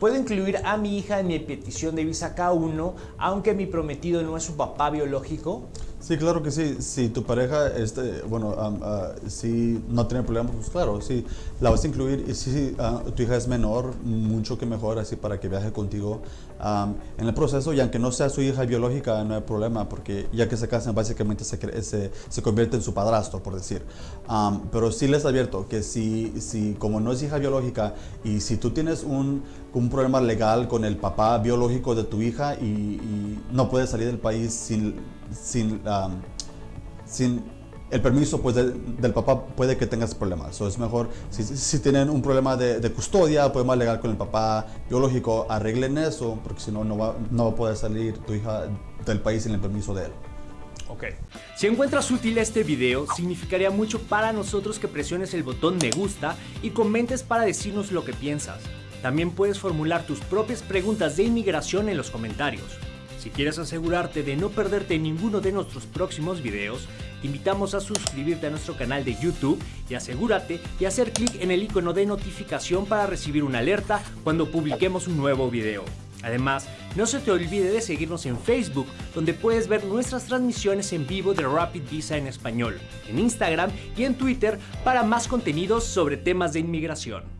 Puedo incluir a mi hija en mi petición de visa K1, aunque mi prometido no es su papá biológico. Sí, claro que sí. Si tu pareja, este, bueno, ah, si no tiene problemas, pues claro, sí, la vas a incluir. Y si ah, tu hija es menor, mucho que mejor, así para que viaje contigo en el proceso. Y aunque no sea su hija biológica, no hay problema, porque ya que se casan, básicamente se, se, se convierte en su padrastro, por decir. pero sí les advierto que si, si, como no es hija biológica, y si tú tienes un, un problema legal con el papá biológico de tu hija y, y no puedes salir del país sin sin, sin el permiso pues, del papá puede que tengas problemas. So, es mejor, si, si, tienen un problema de, de custodia, podemos alegar con el papá biológico, arreglen eso, porque si no, no va, no va a poder salir tu hija del país sin el permiso de él. Ok. Si encuentras útil este video, significaría mucho para nosotros que presiones el botón me gusta y comentes para decirnos lo que piensas. También puedes formular tus propias preguntas de inmigración en los comentarios. Si quieres asegurarte de no perderte ninguno de nuestros próximos videos, te invitamos a suscribirte a nuestro canal de YouTube y asegúrate de hacer clic en el icono de notificación para recibir una alerta cuando publiquemos un nuevo video. Además, no se te olvide de seguirnos en Facebook, donde puedes ver nuestras transmisiones en vivo de Rapid Visa en español, en Instagram y en Twitter para más contenidos sobre temas de inmigración.